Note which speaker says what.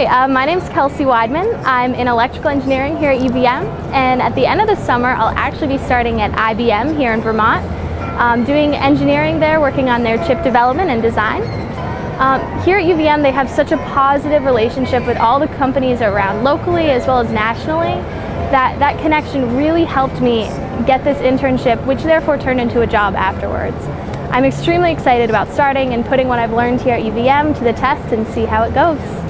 Speaker 1: Hi, uh, my name is Kelsey Weidman. I'm in electrical engineering here at UVM and at the end of the summer I'll actually be starting at IBM here in Vermont um, doing engineering there, working on their chip development and design. Um, here at UVM they have such a positive relationship with all the companies around locally as well as nationally that that connection really helped me get this internship which therefore turned into a job afterwards. I'm extremely excited about starting and putting what I've learned here at UVM to the test and see how it goes.